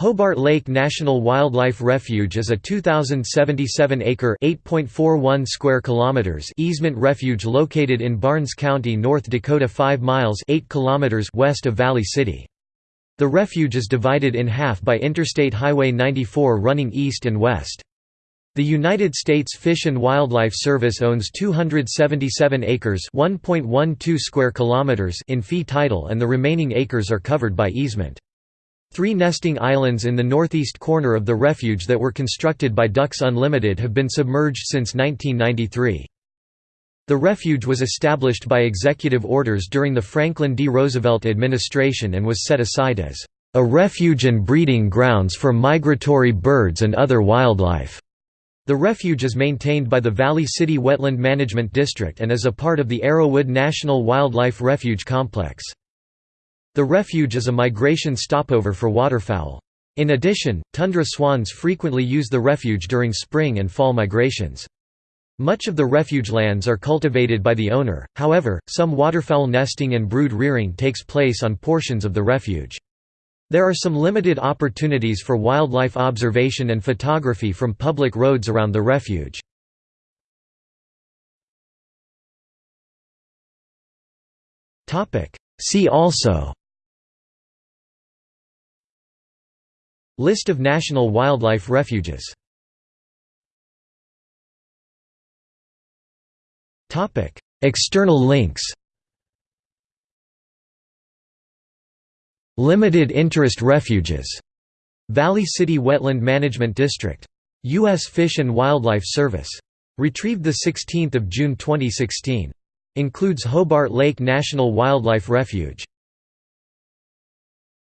Hobart Lake National Wildlife Refuge is a 2,077-acre (8.41 square kilometers) easement refuge located in Barnes County, North Dakota 5 miles 8 kilometers west of Valley City. The refuge is divided in half by Interstate Highway 94 running east and west. The United States Fish and Wildlife Service owns 277 acres (1.12 square kilometers) in fee title and the remaining acres are covered by easement. Three nesting islands in the northeast corner of the refuge that were constructed by Ducks Unlimited have been submerged since 1993. The refuge was established by executive orders during the Franklin D. Roosevelt administration and was set aside as a refuge and breeding grounds for migratory birds and other wildlife. The refuge is maintained by the Valley City Wetland Management District and is a part of the Arrowwood National Wildlife Refuge Complex. The refuge is a migration stopover for waterfowl. In addition, tundra swans frequently use the refuge during spring and fall migrations. Much of the refuge lands are cultivated by the owner, however, some waterfowl nesting and brood rearing takes place on portions of the refuge. There are some limited opportunities for wildlife observation and photography from public roads around the refuge. See also List of national wildlife refuges External links Limited interest refuges Valley City Wetland Management District. U.S. Fish and Wildlife Service. Retrieved 16 June 2016. Includes Hobart Lake National Wildlife Refuge